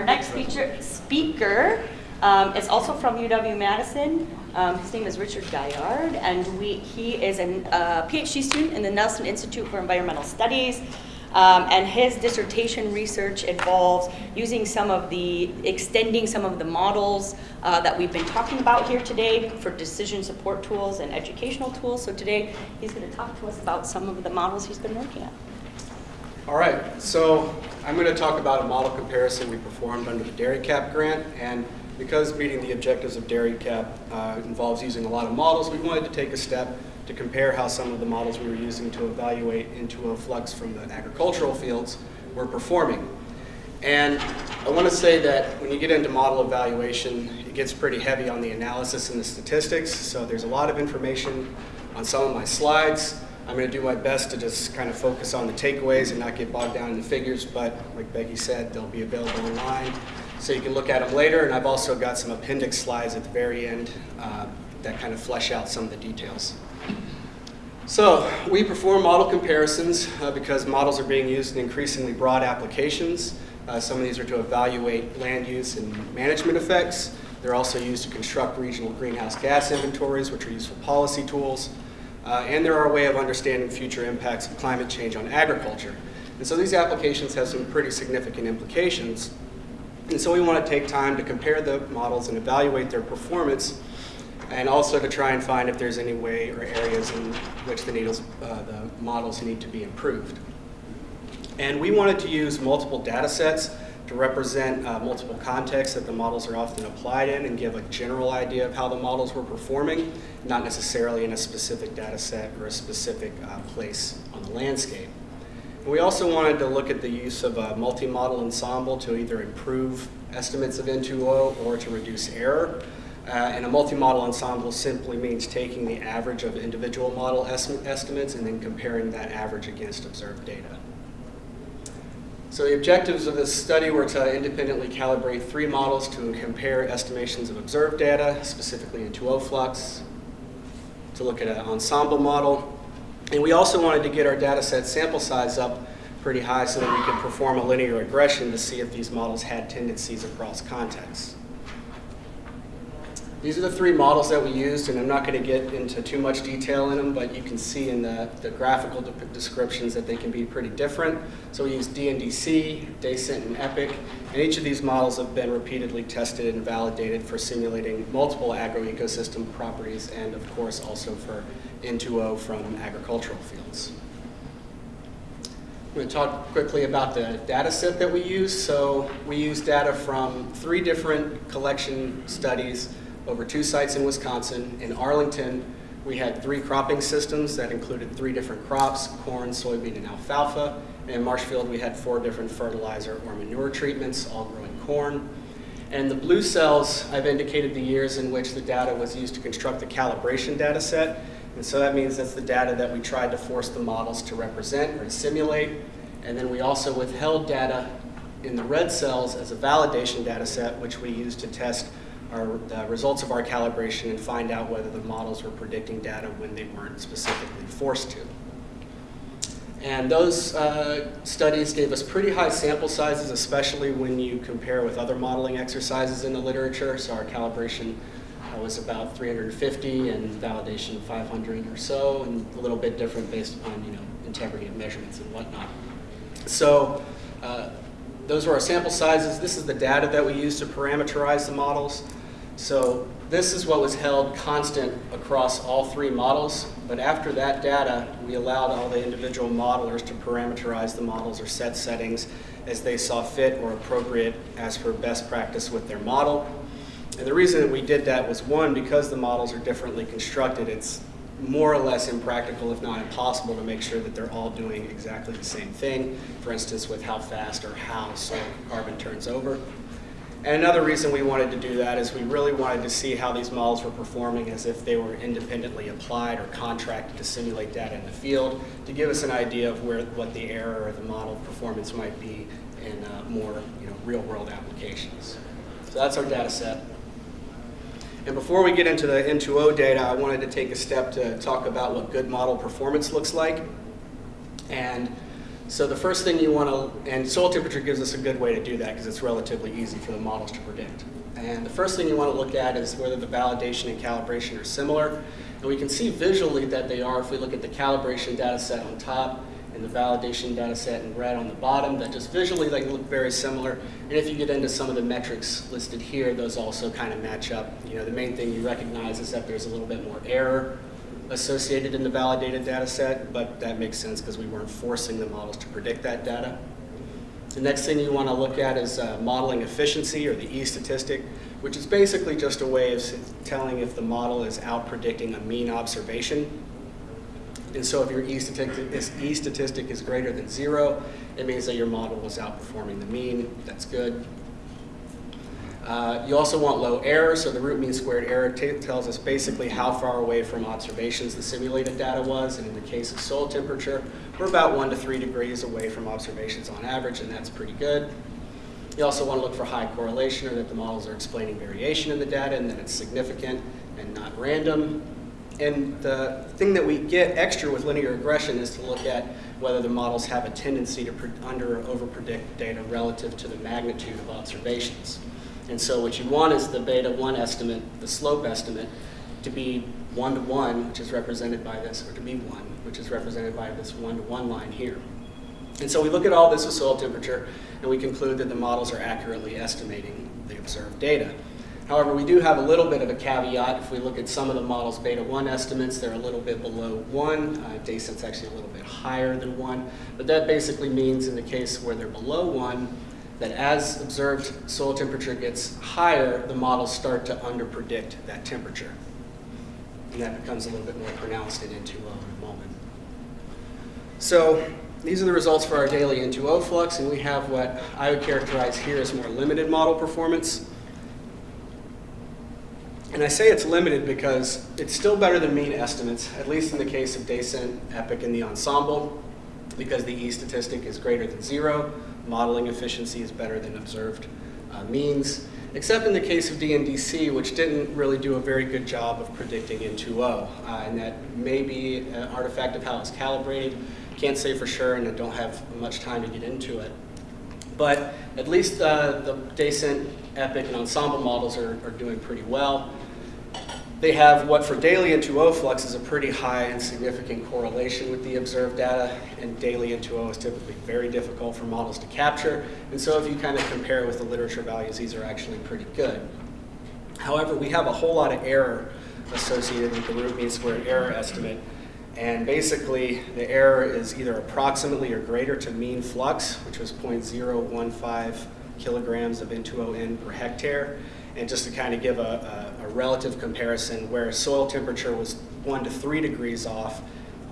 Our next feature, speaker um, is also from UW-Madison. Um, his name is Richard Gaillard, and we, he is a uh, PhD student in the Nelson Institute for Environmental Studies. Um, and his dissertation research involves using some of the, extending some of the models uh, that we've been talking about here today for decision support tools and educational tools. So today he's going to talk to us about some of the models he's been working on. All right, so I'm going to talk about a model comparison we performed under the Dairy Cap grant. And because meeting the objectives of DairyCap uh, involves using a lot of models, we wanted to take a step to compare how some of the models we were using to evaluate N2O flux from the agricultural fields were performing. And I want to say that when you get into model evaluation, it gets pretty heavy on the analysis and the statistics. So there's a lot of information on some of my slides. I'm going to do my best to just kind of focus on the takeaways and not get bogged down in the figures, but like Becky said, they'll be available online so you can look at them later. And I've also got some appendix slides at the very end uh, that kind of flesh out some of the details. So we perform model comparisons uh, because models are being used in increasingly broad applications. Uh, some of these are to evaluate land use and management effects. They're also used to construct regional greenhouse gas inventories, which are useful policy tools. Uh, and they're our way of understanding future impacts of climate change on agriculture. And so these applications have some pretty significant implications. And so we want to take time to compare the models and evaluate their performance and also to try and find if there's any way or areas in which the, needles, uh, the models need to be improved. And we wanted to use multiple data sets to represent uh, multiple contexts that the models are often applied in and give a general idea of how the models were performing, not necessarily in a specific data set or a specific uh, place on the landscape. And we also wanted to look at the use of a multi-model ensemble to either improve estimates of N2O or to reduce error. Uh, and a multi-model ensemble simply means taking the average of individual model estimates and then comparing that average against observed data. So the objectives of this study were to independently calibrate three models to compare estimations of observed data, specifically N2O flux, to look at an ensemble model. And we also wanted to get our data set sample size up pretty high so that we could perform a linear regression to see if these models had tendencies across contexts. These are the three models that we used, and I'm not going to get into too much detail in them, but you can see in the, the graphical de descriptions that they can be pretty different. So we use DNDC, DayCent, and EPIC, and each of these models have been repeatedly tested and validated for simulating multiple agroecosystem properties, and of course also for N2O from agricultural fields. I'm going to talk quickly about the data set that we use. So we use data from three different collection studies over two sites in Wisconsin. In Arlington, we had three cropping systems that included three different crops, corn, soybean, and alfalfa. And in Marshfield, we had four different fertilizer or manure treatments, all growing corn. And the blue cells, I've indicated the years in which the data was used to construct the calibration data set. And so that means that's the data that we tried to force the models to represent or to simulate. And then we also withheld data in the red cells as a validation data set, which we used to test our the results of our calibration and find out whether the models were predicting data when they weren't specifically forced to. And those uh, studies gave us pretty high sample sizes, especially when you compare with other modeling exercises in the literature. So our calibration uh, was about 350 and validation 500 or so, and a little bit different based upon you know integrity of measurements and whatnot. So uh, those were our sample sizes. This is the data that we used to parameterize the models. So this is what was held constant across all three models, but after that data, we allowed all the individual modelers to parameterize the models or set settings as they saw fit or appropriate as per best practice with their model. And the reason that we did that was one, because the models are differently constructed, it's more or less impractical, if not impossible, to make sure that they're all doing exactly the same thing. For instance, with how fast or how soil carbon turns over. And another reason we wanted to do that is we really wanted to see how these models were performing as if they were independently applied or contracted to simulate data in the field to give us an idea of where what the error or the model performance might be in uh, more you know, real world applications. So that's our data set. And before we get into the N2O data, I wanted to take a step to talk about what good model performance looks like. And So the first thing you want to, and soil temperature gives us a good way to do that because it's relatively easy for the models to predict. And the first thing you want to look at is whether the validation and calibration are similar. And we can see visually that they are if we look at the calibration data set on top and the validation data set in red on the bottom, that just visually they look very similar. And if you get into some of the metrics listed here, those also kind of match up. You know, the main thing you recognize is that there's a little bit more error associated in the validated data set, but that makes sense because we weren't forcing the models to predict that data. The next thing you want to look at is uh, modeling efficiency or the E statistic, which is basically just a way of telling if the model is out predicting a mean observation. And so if your E statistic, is, e statistic is greater than zero, it means that your model was outperforming the mean. That's good. Uh, you also want low error, so the root mean squared error tells us basically how far away from observations the simulated data was, and in the case of soil temperature, we're about one to three degrees away from observations on average, and that's pretty good. You also want to look for high correlation, or that the models are explaining variation in the data, and that it's significant and not random. And the thing that we get extra with linear regression is to look at whether the models have a tendency to under or over predict data relative to the magnitude of observations. And so what you want is the beta 1 estimate, the slope estimate, to be 1 to 1, which is represented by this, or to be 1, which is represented by this 1 to 1 line here. And so we look at all this with soil temperature, and we conclude that the models are accurately estimating the observed data. However, we do have a little bit of a caveat. If we look at some of the models' beta 1 estimates, they're a little bit below 1. Uh, DayCent's actually a little bit higher than 1. But that basically means in the case where they're below 1, that as observed soil temperature gets higher, the models start to underpredict that temperature. And that becomes a little bit more pronounced in N2O in a moment. So these are the results for our daily N2O flux, and we have what I would characterize here as more limited model performance. And I say it's limited because it's still better than mean estimates, at least in the case of DayCent, EPIC, and the ensemble, because the E statistic is greater than zero modeling efficiency is better than observed uh, means, except in the case of DNDC, which didn't really do a very good job of predicting N2O. Uh, and that may be an artifact of how it's calibrated. Can't say for sure, and I don't have much time to get into it. But at least uh, the DayCent, EPIC, and Ensemble models are, are doing pretty well. They have what for daily N2O flux is a pretty high and significant correlation with the observed data, and daily N2O is typically very difficult for models to capture. And so if you kind of compare it with the literature values, these are actually pretty good. However, we have a whole lot of error associated with the root mean squared error estimate. And basically, the error is either approximately or greater to mean flux, which was 0.015 kilograms of N2O per hectare. And just to kind of give a, a, a relative comparison, where soil temperature was one to three degrees off,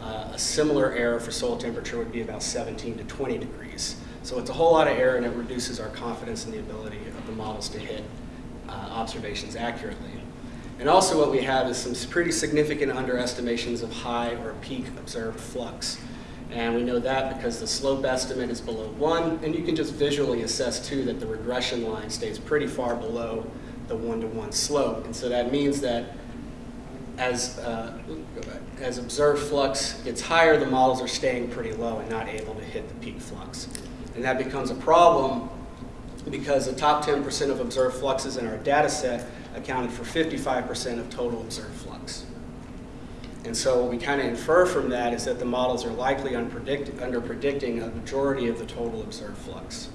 uh, a similar error for soil temperature would be about 17 to 20 degrees. So it's a whole lot of error and it reduces our confidence in the ability of the models to hit uh, observations accurately. And also what we have is some pretty significant underestimations of high or peak observed flux. And we know that because the slope estimate is below one, and you can just visually assess too that the regression line stays pretty far below the one-to-one -one slope. And so that means that as, uh, as observed flux gets higher, the models are staying pretty low and not able to hit the peak flux. And that becomes a problem because the top 10% of observed fluxes in our data set accounted for 55% of total observed flux. And so what we kind of infer from that is that the models are likely under predicting a majority of the total observed flux.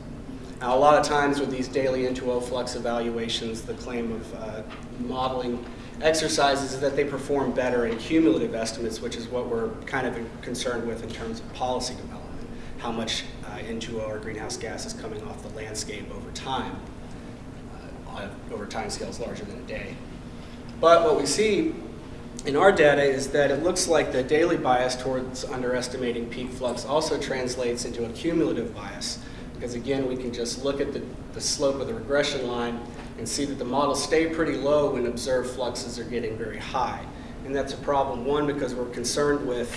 Now, a lot of times with these daily N2O flux evaluations, the claim of uh, modeling exercises is that they perform better in cumulative estimates, which is what we're kind of concerned with in terms of policy development, how much uh, N2O or greenhouse gas is coming off the landscape over time, uh, over time scales larger than a day. But what we see in our data is that it looks like the daily bias towards underestimating peak flux also translates into a cumulative bias because again, we can just look at the, the slope of the regression line and see that the models stay pretty low when observed fluxes are getting very high. And that's a problem, one, because we're concerned with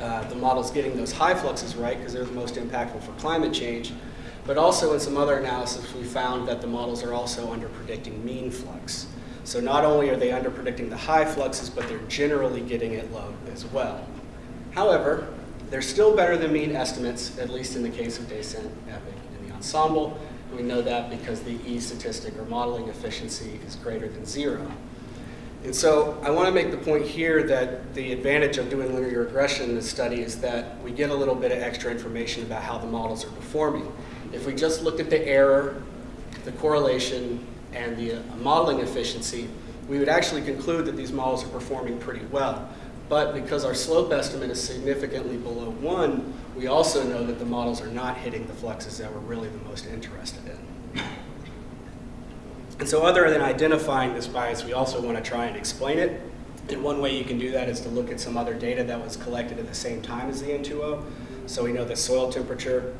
uh, the models getting those high fluxes right, because they're the most impactful for climate change. But also in some other analysis, we found that the models are also under predicting mean flux. So not only are they under predicting the high fluxes, but they're generally getting it low as well. However, they're still better than mean estimates, at least in the case of DayCent, Epic, and the ensemble. We know that because the E statistic or modeling efficiency is greater than zero. And so I want to make the point here that the advantage of doing linear regression in this study is that we get a little bit of extra information about how the models are performing. If we just looked at the error, the correlation, and the modeling efficiency, we would actually conclude that these models are performing pretty well. But because our slope estimate is significantly below one, we also know that the models are not hitting the fluxes that we're really the most interested in. And so other than identifying this bias, we also want to try and explain it. And one way you can do that is to look at some other data that was collected at the same time as the N2O. So we know that soil temperature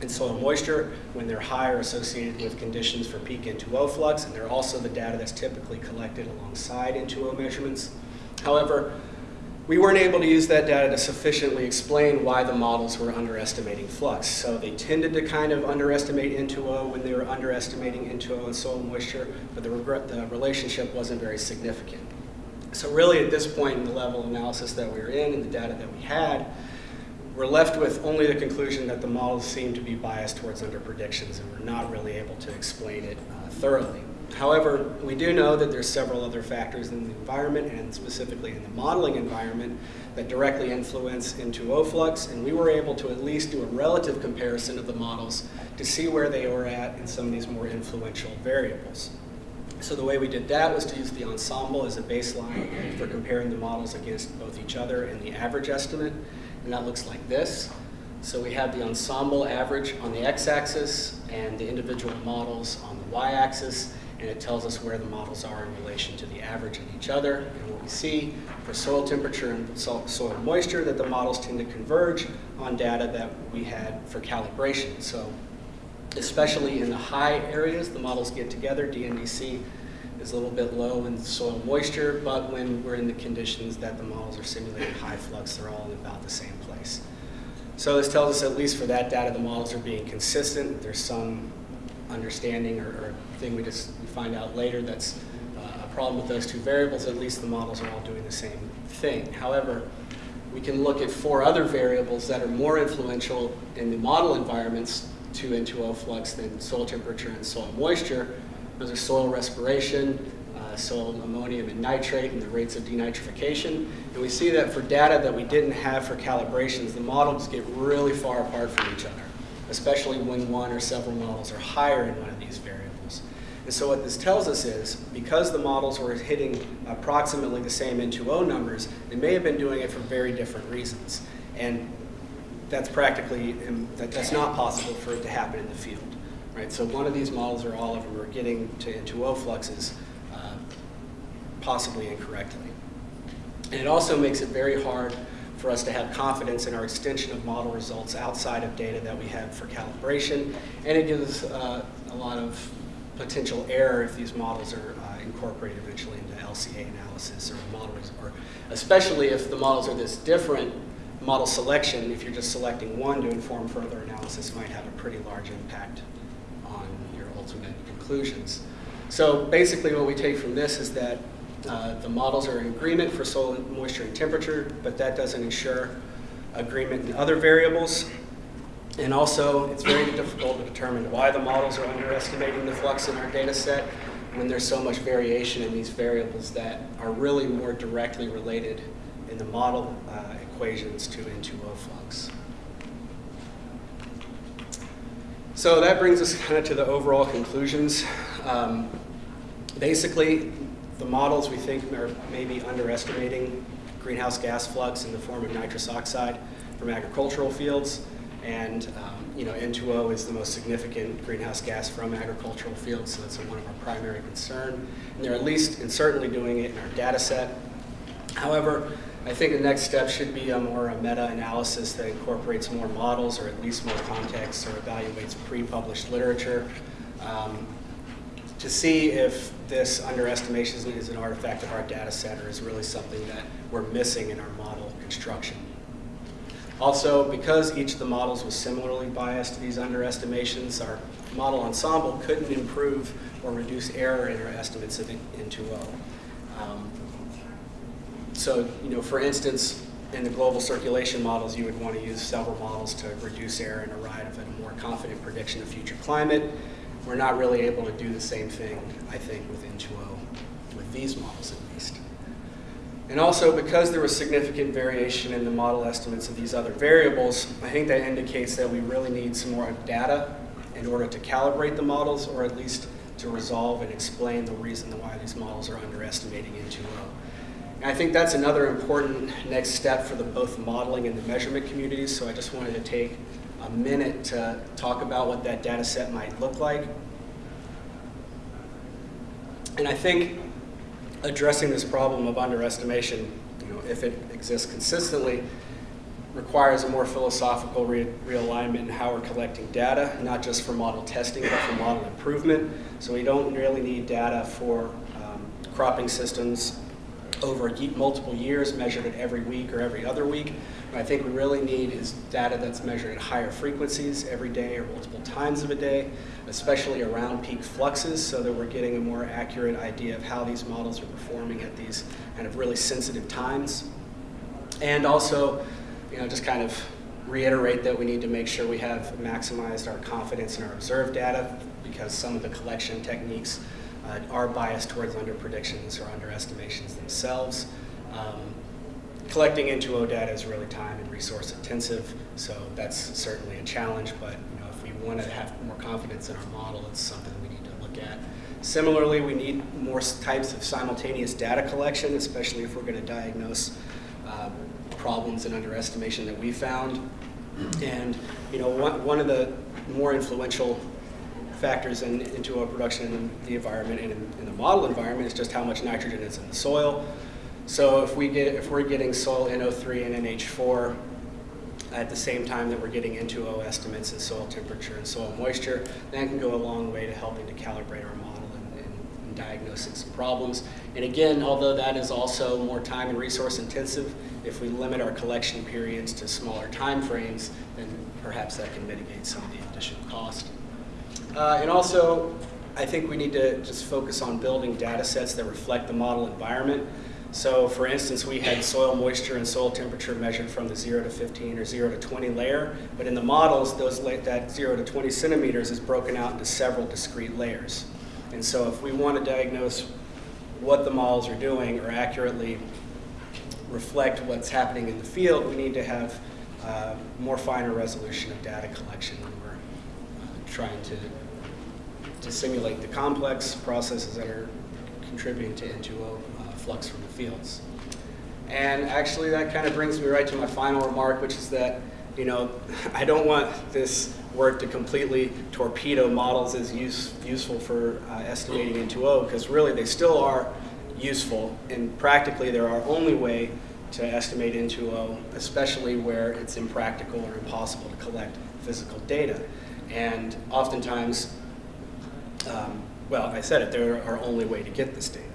and soil moisture, when they're high, are associated with conditions for peak N2O flux, and they're also the data that's typically collected alongside N2O measurements. However, we weren't able to use that data to sufficiently explain why the models were underestimating flux. So they tended to kind of underestimate N2O when they were underestimating N2O and soil moisture, but the, the relationship wasn't very significant. So really at this point in the level of analysis that we were in and the data that we had, we're left with only the conclusion that the models seem to be biased towards underpredictions and we're not really able to explain it uh, thoroughly. However, we do know that there's several other factors in the environment and specifically in the modeling environment that directly influence N2O flux, and we were able to at least do a relative comparison of the models to see where they were at in some of these more influential variables. So the way we did that was to use the ensemble as a baseline for comparing the models against both each other and the average estimate, and that looks like this. So we have the ensemble average on the x-axis and the individual models on the y-axis, and it tells us where the models are in relation to the average of each other. And what we see for soil temperature and soil moisture that the models tend to converge on data that we had for calibration. So especially in the high areas, the models get together. DNDC is a little bit low in soil moisture, but when we're in the conditions that the models are simulating high flux, they're all in about the same place. So this tells us, at least for that data, the models are being consistent. There's some understanding or, or thing we just find out later that's uh, a problem with those two variables, at least the models are all doing the same thing. However, we can look at four other variables that are more influential in the model environments to N2O flux than soil temperature and soil moisture. Those are soil respiration, uh, soil ammonium and nitrate, and the rates of denitrification. And we see that for data that we didn't have for calibrations, the models get really far apart from each other especially when one or several models are higher in one of these variables. And so what this tells us is, because the models were hitting approximately the same N2O numbers, they may have been doing it for very different reasons. And that's practically, that, that's not possible for it to happen in the field. Right? So one of these models or all of them are getting to N2O fluxes uh, possibly incorrectly. And it also makes it very hard for us to have confidence in our extension of model results outside of data that we have for calibration. And it gives uh, a lot of potential error if these models are uh, incorporated eventually into LCA analysis or models, or especially if the models are this different, model selection, if you're just selecting one to inform further analysis, might have a pretty large impact on your ultimate conclusions. So basically what we take from this is that uh, the models are in agreement for soil moisture and temperature, but that doesn't ensure agreement in other variables. And also, it's very difficult to determine why the models are underestimating the flux in our data set when there's so much variation in these variables that are really more directly related in the model uh, equations to N2O flux. So that brings us kind of to the overall conclusions. Um, basically, the models we think are maybe underestimating greenhouse gas flux in the form of nitrous oxide from agricultural fields. And um, you know, N2O is the most significant greenhouse gas from agricultural fields, so that's one of our primary concern. And they're at least and certainly doing it in our data set. However, I think the next step should be a more a meta-analysis that incorporates more models or at least more context or evaluates pre-published literature. Um, to see if this underestimation is an artifact of our data set or is really something that we're missing in our model construction. Also, because each of the models was similarly biased to these underestimations, our model ensemble couldn't improve or reduce error in our estimates of N2O. Um, so, you know, for instance, in the global circulation models, you would want to use several models to reduce error and arrive at a more confident prediction of future climate. We're not really able to do the same thing, I think, with N2O, with these models at least. And also, because there was significant variation in the model estimates of these other variables, I think that indicates that we really need some more data in order to calibrate the models, or at least to resolve and explain the reason why these models are underestimating N2O. And I think that's another important next step for the, both modeling and the measurement communities, so I just wanted to take a minute to talk about what that data set might look like. And I think addressing this problem of underestimation, you know, if it exists consistently, requires a more philosophical re realignment in how we're collecting data, not just for model testing, but for model improvement. So we don't really need data for um, cropping systems over multiple years, measured at every week or every other week. What I think we really need is data that's measured at higher frequencies every day or multiple times of a day, especially around peak fluxes, so that we're getting a more accurate idea of how these models are performing at these kind of really sensitive times. And also, you know, just kind of reiterate that we need to make sure we have maximized our confidence in our observed data because some of the collection techniques uh, are biased towards underpredictions or underestimations themselves. Um, collecting N2O data is really time and resource intensive, so that's certainly a challenge, but you know, if we want to have more confidence in our model, it's something we need to look at. Similarly, we need more types of simultaneous data collection, especially if we're going to diagnose uh, problems and underestimation that we found. And you know, one, one of the more influential factors in, N2O production in the environment and in, in, the model environment is just how much nitrogen is in the soil. So if we get if we're getting soil NO3 and NH4 at the same time that we're getting N2O estimates in soil temperature and soil moisture, that can go a long way to helping to calibrate our model and, and, and diagnosing some problems. And again, although that is also more time and resource intensive, if we limit our collection periods to smaller time frames, then perhaps that can mitigate some of the additional cost. Uh, and also, I think we need to just focus on building data sets that reflect the model environment. So for instance, we had soil moisture and soil temperature measured from the 0 to 15 or 0 to 20 layer, but in the models, those that 0 to 20 centimeters is broken out into several discrete layers. And so if we want to diagnose what the models are doing or accurately reflect what's happening in the field, we need to have uh, more finer resolution of data collection when we're uh, trying to, to simulate the complex processes that are contributing to N2O uh, flux from the fields. And actually that kind of brings me right to my final remark, which is that, you know, I don't want this work to completely torpedo models as use, useful for uh, estimating N2O, because really they still are useful, and practically they're our only way to estimate N2O, especially where it's impractical or impossible to collect physical data. And oftentimes, um, well, I said it, they're our only way to get this data.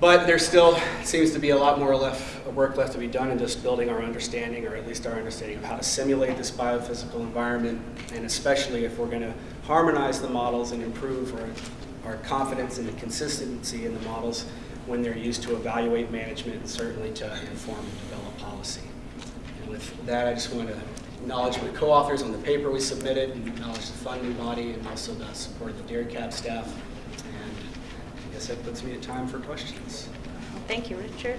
But there still seems to be a lot more left, work left to be done in just building our understanding, or at least our understanding of how to simulate this biophysical environment, and especially if we're going to harmonize the models and improve our, our confidence and the consistency in the models when they're used to evaluate management and certainly to inform and develop policy. And with that, I just want to acknowledge my co-authors on the paper we submitted, and acknowledge the funding body, and also the support of the DairyCap staff. And I guess that puts me at time for questions. Thank you, Richard.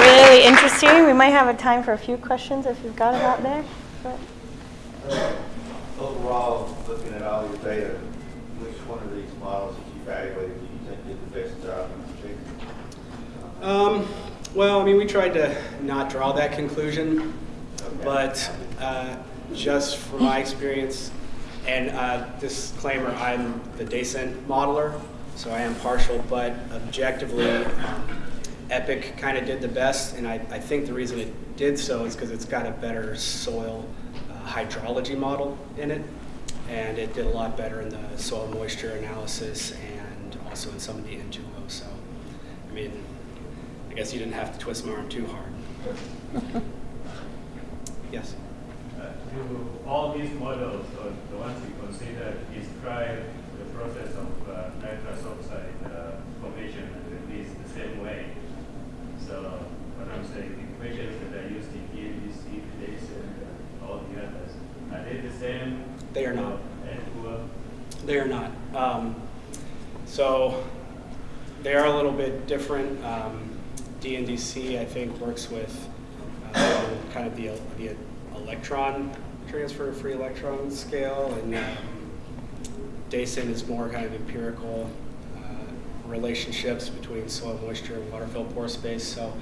Really interesting. We might have a time for a few questions if you've got it out there. Uh, overall, looking at all your data, which one of these models that you evaluated do you think did the best job in predicting? Um, well, I mean, we tried to not draw that conclusion, but uh, just from my experience, and uh, disclaimer, I'm the DayCent modeler, so I am partial, but objectively, um, Epic kind of did the best, and I, I think the reason it did so is because it's got a better soil uh, hydrology model in it, and it did a lot better in the soil moisture analysis and also in some of the N2O. So, I mean, guess you didn't have to twist my arm too hard. yes. Uh, do all these models, or the ones you consider, describe the process of uh, nitrous oxide uh, formation and release the same way. So what I'm saying, the equations that are used in DNDC, Jason, all the others, are they the same? They are not. They are not. Um, so they are a little bit different. Um, DNDC, I think, works with uh, kind of the, the electron transfer, free electron scale, and um, DayCent is more kind of empirical uh, relationships between soil moisture and water filled pore space. So,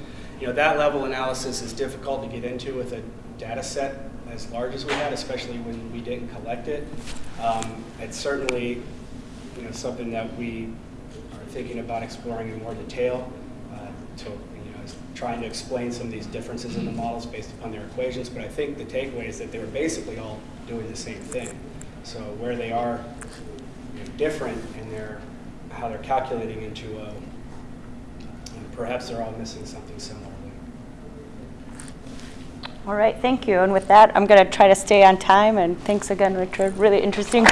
you know, that level analysis is difficult to get into with a data set as large as we had, especially when we didn't collect it. Um, it's certainly, you know, something that we are thinking about exploring in more detail to, you know, trying to explain some of these differences in the models based upon their equations. But I think the takeaway is that they were basically all doing the same thing. So where they are you know, different in their how they're calculating into uh, a, and perhaps they're all missing something similarly. All right, thank you. And with that, I'm going to try to stay on time. And thanks again, Richard. Really interesting